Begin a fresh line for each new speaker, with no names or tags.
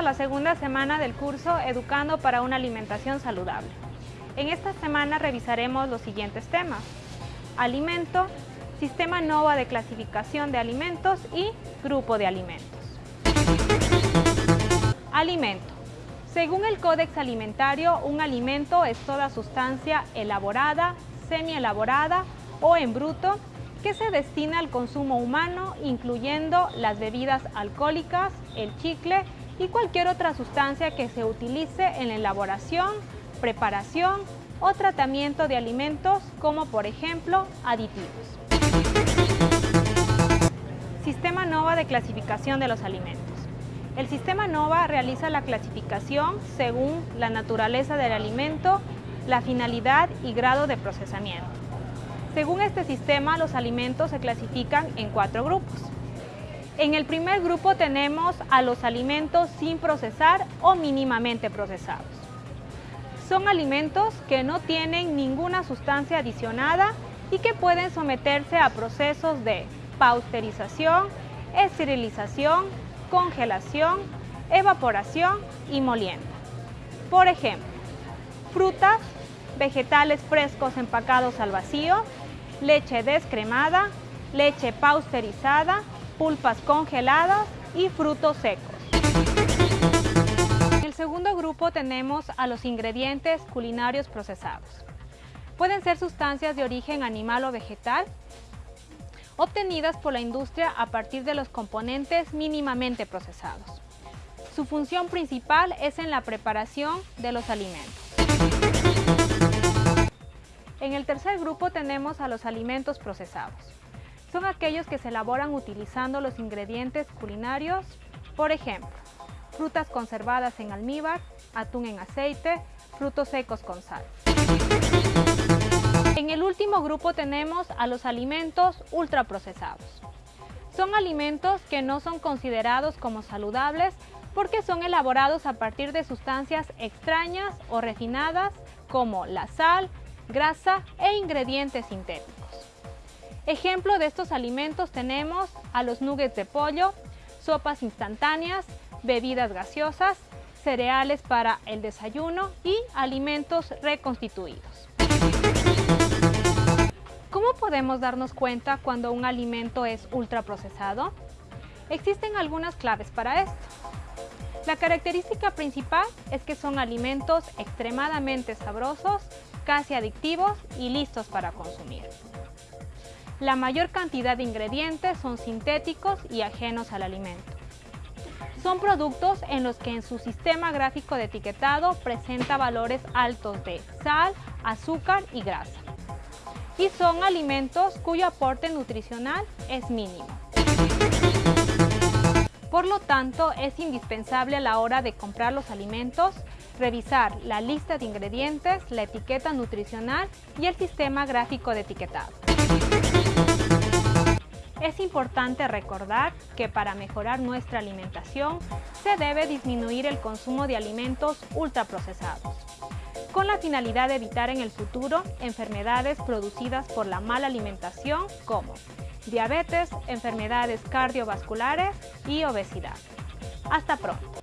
a la segunda semana del curso Educando para una alimentación saludable. En esta semana revisaremos los siguientes temas. Alimento, Sistema NOVA de clasificación de alimentos y Grupo de alimentos. Alimento. Según el Códex Alimentario, un alimento es toda sustancia elaborada, semi-elaborada o en bruto que se destina al consumo humano, incluyendo las bebidas alcohólicas, el chicle y cualquier otra sustancia que se utilice en la elaboración, preparación o tratamiento de alimentos, como por ejemplo aditivos. Sistema NOVA de clasificación de los alimentos. El sistema NOVA realiza la clasificación según la naturaleza del alimento, la finalidad y grado de procesamiento. Según este sistema, los alimentos se clasifican en cuatro grupos. En el primer grupo tenemos a los alimentos sin procesar o mínimamente procesados. Son alimentos que no tienen ninguna sustancia adicionada y que pueden someterse a procesos de pasteurización, esterilización, congelación, evaporación y molienda. Por ejemplo, frutas, vegetales frescos empacados al vacío, leche descremada, leche pasteurizada, pulpas congeladas y frutos secos. En el segundo grupo tenemos a los ingredientes culinarios procesados. Pueden ser sustancias de origen animal o vegetal, obtenidas por la industria a partir de los componentes mínimamente procesados. Su función principal es en la preparación de los alimentos. En el tercer grupo tenemos a los alimentos procesados. Son aquellos que se elaboran utilizando los ingredientes culinarios, por ejemplo, frutas conservadas en almíbar, atún en aceite, frutos secos con sal. En el último grupo tenemos a los alimentos ultraprocesados. Son alimentos que no son considerados como saludables porque son elaborados a partir de sustancias extrañas o refinadas como la sal, grasa e ingredientes sintéticos. Ejemplo de estos alimentos tenemos a los nuggets de pollo, sopas instantáneas, bebidas gaseosas, cereales para el desayuno y alimentos reconstituidos. ¿Cómo podemos darnos cuenta cuando un alimento es ultraprocesado? Existen algunas claves para esto. La característica principal es que son alimentos extremadamente sabrosos, casi adictivos y listos para consumir. La mayor cantidad de ingredientes son sintéticos y ajenos al alimento. Son productos en los que en su sistema gráfico de etiquetado presenta valores altos de sal, azúcar y grasa. Y son alimentos cuyo aporte nutricional es mínimo. Por lo tanto, es indispensable a la hora de comprar los alimentos revisar la lista de ingredientes, la etiqueta nutricional y el sistema gráfico de etiquetado. Es importante recordar que para mejorar nuestra alimentación se debe disminuir el consumo de alimentos ultraprocesados, con la finalidad de evitar en el futuro enfermedades producidas por la mala alimentación como diabetes, enfermedades cardiovasculares y obesidad. Hasta pronto.